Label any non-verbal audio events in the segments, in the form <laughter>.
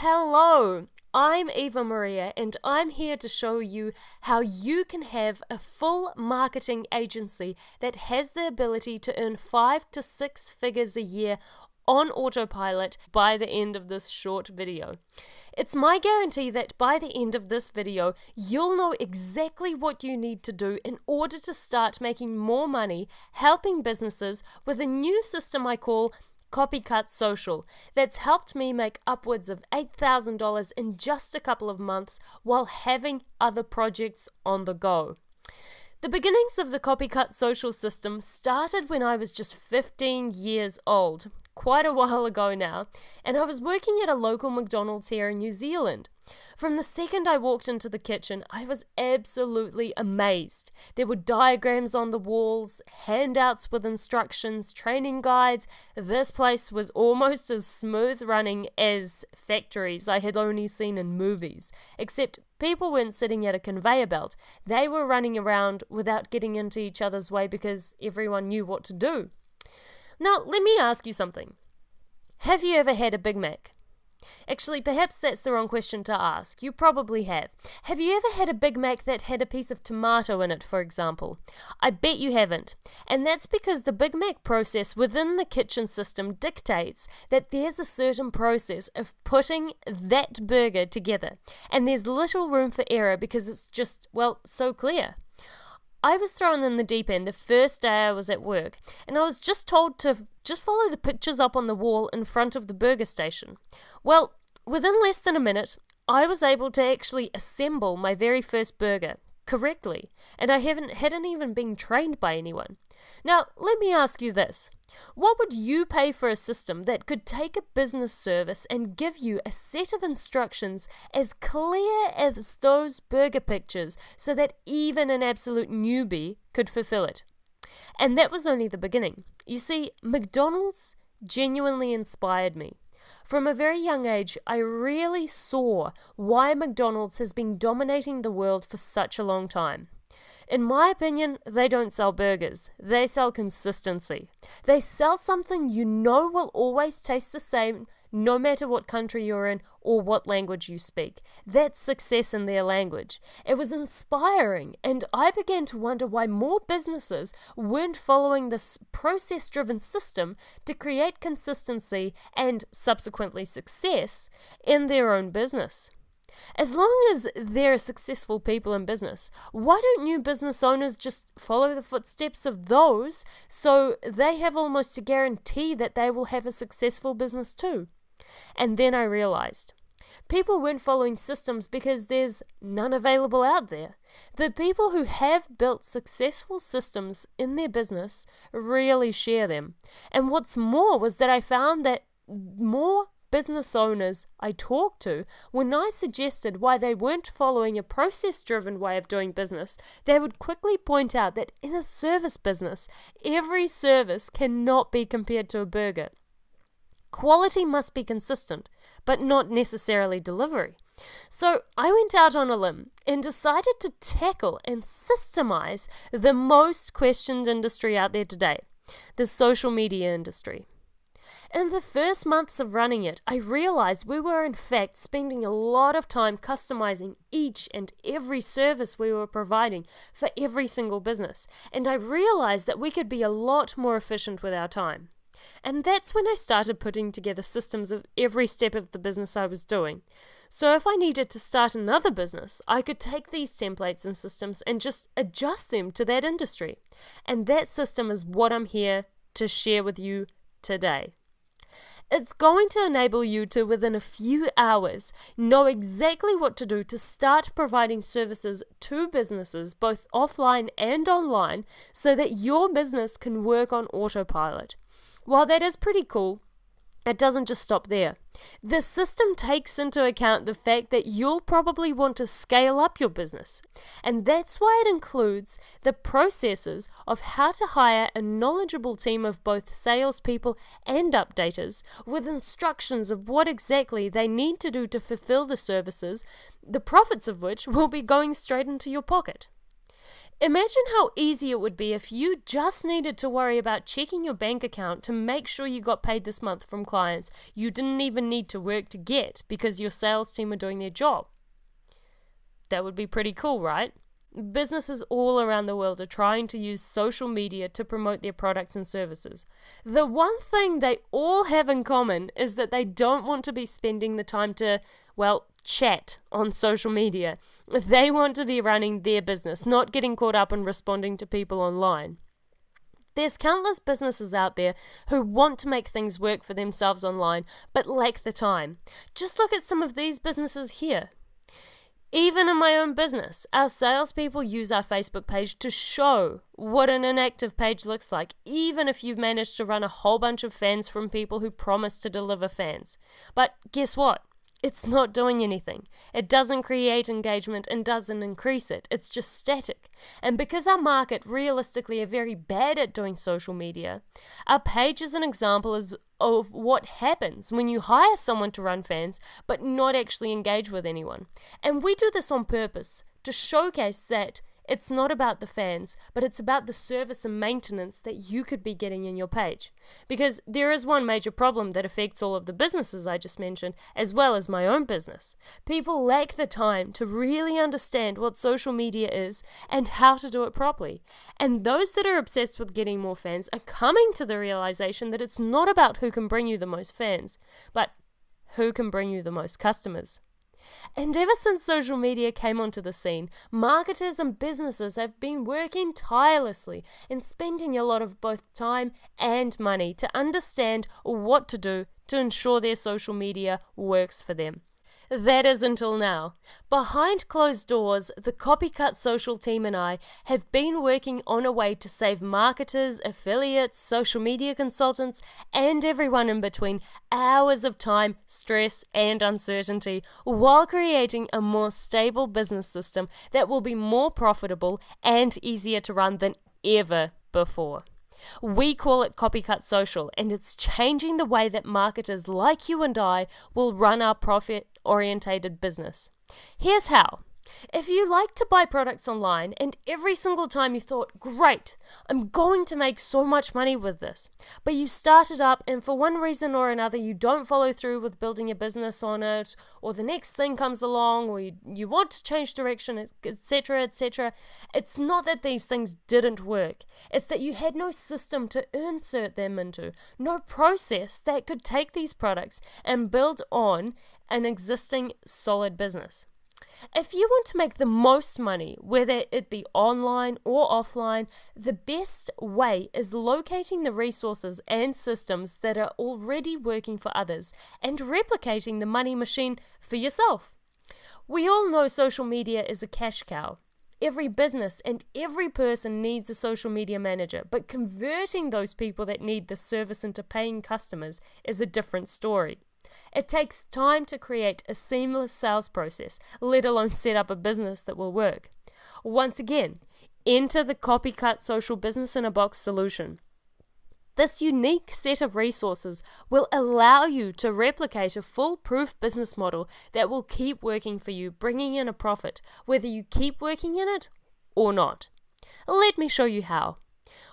Hello, I'm Eva Maria, and I'm here to show you how you can have a full marketing agency that has the ability to earn five to six figures a year on autopilot by the end of this short video. It's my guarantee that by the end of this video, you'll know exactly what you need to do in order to start making more money helping businesses with a new system I call Copycut Social that's helped me make upwards of $8,000 in just a couple of months while having other projects on the go. The beginnings of the Copycut Social system started when I was just 15 years old, quite a while ago now, and I was working at a local McDonald's here in New Zealand. From the second I walked into the kitchen, I was absolutely amazed. There were diagrams on the walls, handouts with instructions, training guides. This place was almost as smooth running as factories I had only seen in movies, except people weren't sitting at a conveyor belt. They were running around without getting into each other's way because everyone knew what to do. Now, let me ask you something. Have you ever had a Big Mac? Actually, perhaps that's the wrong question to ask. You probably have. Have you ever had a Big Mac that had a piece of tomato in it, for example? I bet you haven't. And that's because the Big Mac process within the kitchen system dictates that there's a certain process of putting that burger together. And there's little room for error because it's just, well, so clear. I was thrown in the deep end the first day I was at work, and I was just told to just follow the pictures up on the wall in front of the burger station. Well, within less than a minute, I was able to actually assemble my very first burger correctly, and I haven't hadn't even been trained by anyone. Now, let me ask you this. What would you pay for a system that could take a business service and give you a set of instructions as clear as those burger pictures so that even an absolute newbie could fulfill it? And that was only the beginning. You see, McDonald's genuinely inspired me. From a very young age, I really saw why McDonald's has been dominating the world for such a long time. In my opinion, they don't sell burgers, they sell consistency. They sell something you know will always taste the same no matter what country you're in or what language you speak. That's success in their language. It was inspiring, and I began to wonder why more businesses weren't following this process driven system to create consistency and subsequently success in their own business. As long as there are successful people in business, why don't new business owners just follow the footsteps of those so they have almost a guarantee that they will have a successful business too? And then I realized people weren't following systems because there's none available out there. The people who have built successful systems in their business really share them. And what's more was that I found that more business owners I talked to, when I suggested why they weren't following a process driven way of doing business, they would quickly point out that in a service business, every service cannot be compared to a burger. Quality must be consistent, but not necessarily delivery. So I went out on a limb and decided to tackle and systemize the most questioned industry out there today the social media industry. In the first months of running it, I realized we were in fact spending a lot of time customizing each and every service we were providing for every single business, and I realized that we could be a lot more efficient with our time. And that's when I started putting together systems of every step of the business I was doing. So if I needed to start another business, I could take these templates and systems and just adjust them to that industry. And that system is what I'm here to share with you today. It's going to enable you to, within a few hours, know exactly what to do to start providing services to businesses, both offline and online, so that your business can work on autopilot. While that is pretty cool, it doesn't just stop there. The system takes into account the fact that you'll probably want to scale up your business, and that's why it includes the processes of how to hire a knowledgeable team of both salespeople and updaters with instructions of what exactly they need to do to fulfill the services, the profits of which will be going straight into your pocket. Imagine how easy it would be if you just needed to worry about checking your bank account to make sure you got paid this month from clients you didn't even need to work to get because your sales team are doing their job. That would be pretty cool, right? Businesses all around the world are trying to use social media to promote their products and services. The one thing they all have in common is that they don't want to be spending the time to, well, chat on social media. They want to be running their business, not getting caught up in responding to people online. There's countless businesses out there who want to make things work for themselves online but lack the time. Just look at some of these businesses here. Even in my own business, our salespeople use our Facebook page to show what an inactive page looks like, even if you've managed to run a whole bunch of fans from people who promise to deliver fans. But guess what? It's not doing anything. It doesn't create engagement and doesn't increase it. It's just static. And because our market realistically are very bad at doing social media, our page is an example of what happens when you hire someone to run fans but not actually engage with anyone. And we do this on purpose to showcase that it's not about the fans, but it's about the service and maintenance that you could be getting in your page. Because there is one major problem that affects all of the businesses I just mentioned, as well as my own business. People lack the time to really understand what social media is and how to do it properly. And those that are obsessed with getting more fans are coming to the realization that it's not about who can bring you the most fans, but who can bring you the most customers. And ever since social media came onto the scene, marketers and businesses have been working tirelessly and spending a lot of both time and money to understand what to do to ensure their social media works for them. That is until now. Behind closed doors, the Copycut Social team and I have been working on a way to save marketers, affiliates, social media consultants, and everyone in between hours of time, stress, and uncertainty while creating a more stable business system that will be more profitable and easier to run than ever before. We call it Copycut Social, and it's changing the way that marketers like you and I will run our profit orientated business. Here's how if you like to buy products online and every single time you thought, great, I'm going to make so much money with this, but you started up and for one reason or another you don't follow through with building a business on it, or the next thing comes along, or you, you want to change direction, etc., etc., it's not that these things didn't work, it's that you had no system to insert them into, no process that could take these products and build on an existing solid business. If you want to make the most money, whether it be online or offline, the best way is locating the resources and systems that are already working for others and replicating the money machine for yourself. We all know social media is a cash cow. Every business and every person needs a social media manager, but converting those people that need the service into paying customers is a different story. It takes time to create a seamless sales process, let alone set up a business that will work. Once again, enter the copycut social business in a box solution. This unique set of resources will allow you to replicate a foolproof business model that will keep working for you, bringing in a profit, whether you keep working in it or not. Let me show you how.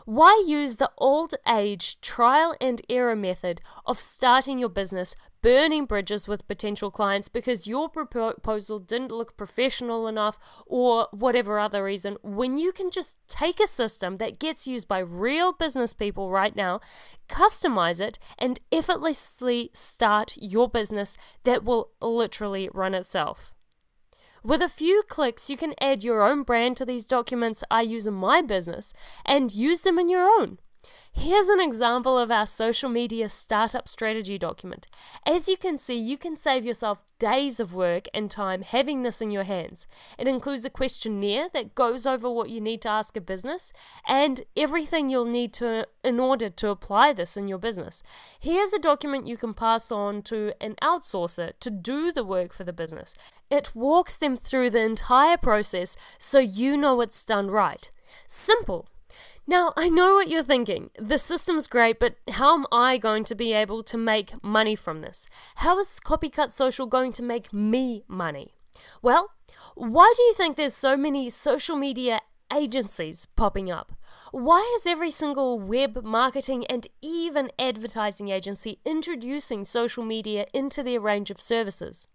Why use the old age trial and error method of starting your business, burning bridges with potential clients because your proposal didn't look professional enough or whatever other reason, when you can just take a system that gets used by real business people right now, customize it, and effortlessly start your business that will literally run itself? With a few clicks, you can add your own brand to these documents I use in my business and use them in your own. Here's an example of our social media startup strategy document. As you can see, you can save yourself days of work and time having this in your hands. It includes a questionnaire that goes over what you need to ask a business and everything you'll need to in order to apply this in your business. Here's a document you can pass on to an outsourcer to do the work for the business. It walks them through the entire process so you know it's done right. Simple now, I know what you're thinking. The system's great, but how am I going to be able to make money from this? How is Copycut Social going to make me money? Well, why do you think there's so many social media agencies popping up? Why is every single web marketing and even advertising agency introducing social media into their range of services?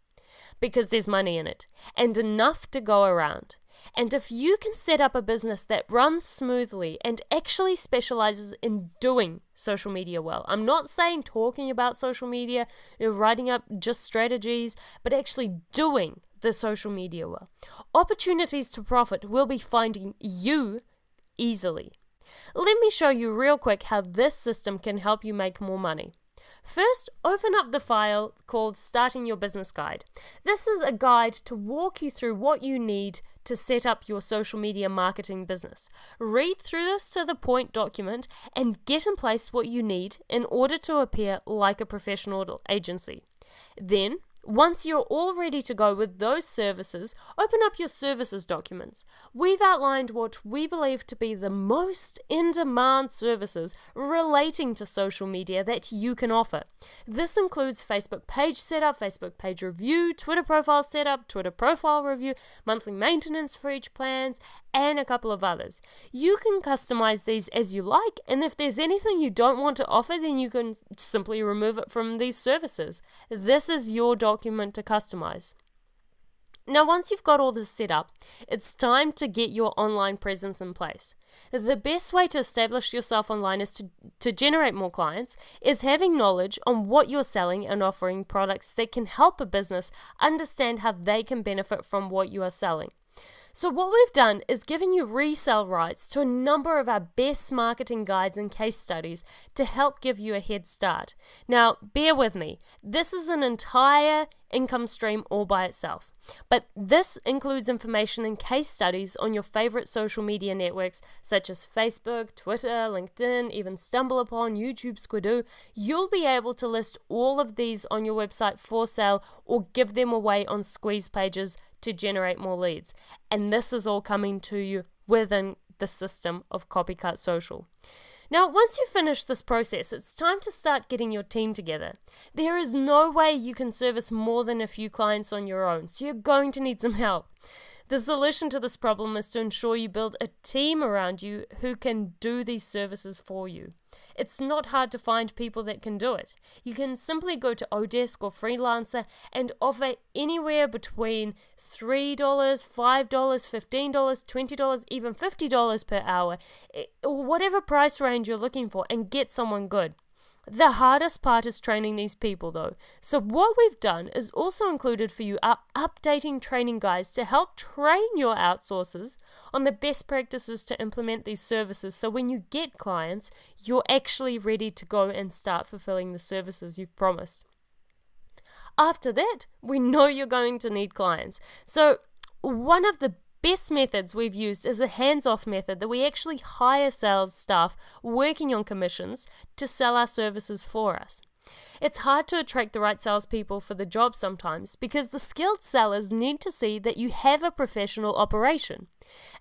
Because there's money in it and enough to go around. And if you can set up a business that runs smoothly and actually specializes in doing social media well, I'm not saying talking about social media, writing up just strategies, but actually doing the social media well. Opportunities to profit will be finding you easily. Let me show you real quick how this system can help you make more money. First, open up the file called Starting Your Business Guide. This is a guide to walk you through what you need to set up your social media marketing business. Read through this to the point document and get in place what you need in order to appear like a professional agency. Then, once you're all ready to go with those services, open up your services documents. We've outlined what we believe to be the most in demand services relating to social media that you can offer. This includes Facebook page setup, Facebook page review, Twitter profile setup, Twitter profile review, monthly maintenance for each plans, and a couple of others. You can customize these as you like, and if there's anything you don't want to offer, then you can simply remove it from these services. This is your document document to customize. Now, once you've got all this set up, it's time to get your online presence in place. The best way to establish yourself online is to, to generate more clients, is having knowledge on what you're selling and offering products that can help a business understand how they can benefit from what you are selling. So, what we've done is given you resale rights to a number of our best marketing guides and case studies to help give you a head start. Now, bear with me, this is an entire income stream all by itself. But this includes information and case studies on your favorite social media networks such as Facebook, Twitter, LinkedIn, even StumbleUpon, YouTube, Squidoo. You'll be able to list all of these on your website for sale or give them away on squeeze pages to generate more leads. And this is all coming to you within the system of Copycat Social. Now, once you finish this process, it's time to start getting your team together. There is no way you can service more than a few clients on your own, so you're going to need some help. The solution to this problem is to ensure you build a team around you who can do these services for you. It's not hard to find people that can do it. You can simply go to Odesk or Freelancer and offer anywhere between $3, $5, $15, $20, even $50 per hour, eh, whatever price range you're looking for, and get someone good. The hardest part is training these people though. So what we've done is also included for you are updating training guides to help train your outsourcers on the best practices to implement these services so when you get clients, you're actually ready to go and start fulfilling the services you've promised. After that, we know you're going to need clients. So one of the best methods we've used is a hands off method that we actually hire sales staff working on commissions to sell our services for us. It's hard to attract the right salespeople for the job sometimes because the skilled sellers need to see that you have a professional operation.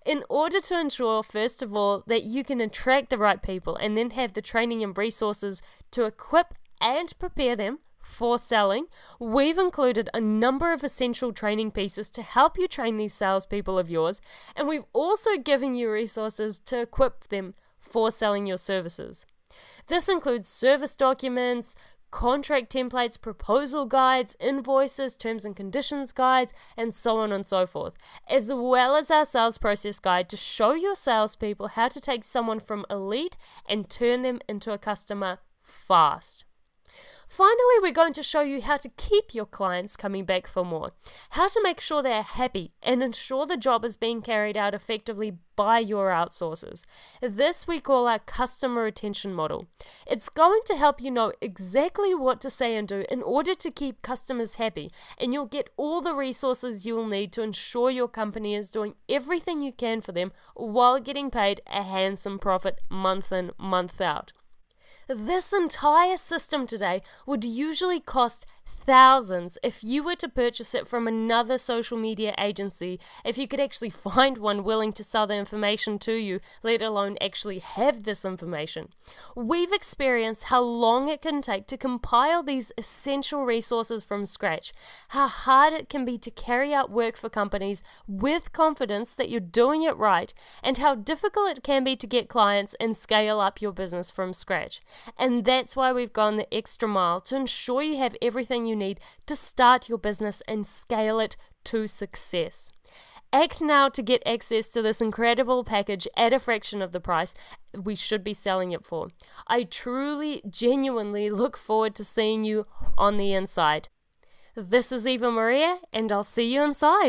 In order to ensure, first of all, that you can attract the right people and then have the training and resources to equip and prepare them for selling, we've included a number of essential training pieces to help you train these salespeople of yours, and we've also given you resources to equip them for selling your services. This includes service documents, contract templates, proposal guides, invoices, terms and conditions guides, and so on and so forth, as well as our sales process guide to show your salespeople how to take someone from elite and turn them into a customer fast. Finally, we're going to show you how to keep your clients coming back for more, how to make sure they are happy and ensure the job is being carried out effectively by your outsourcers. This we call our customer retention model. It's going to help you know exactly what to say and do in order to keep customers happy, and you'll get all the resources you will need to ensure your company is doing everything you can for them while getting paid a handsome profit month in, month out. This entire system today would usually cost thousands if you were to purchase it from another social media agency, if you could actually <laughs> find one willing to sell the information to you, let alone actually have this information. We've experienced how long it can take to compile these essential resources from scratch, how hard it can be to carry out work for companies with confidence that you're doing it right, and how difficult it can be to get clients and scale up your business from scratch. And that's why we've gone the extra mile to ensure you have everything you need to start your business and scale it to success. Act now to get access to this incredible package at a fraction of the price we should be selling it for. I truly, genuinely look forward to seeing you on the inside. This is Eva Maria, and I'll see you inside.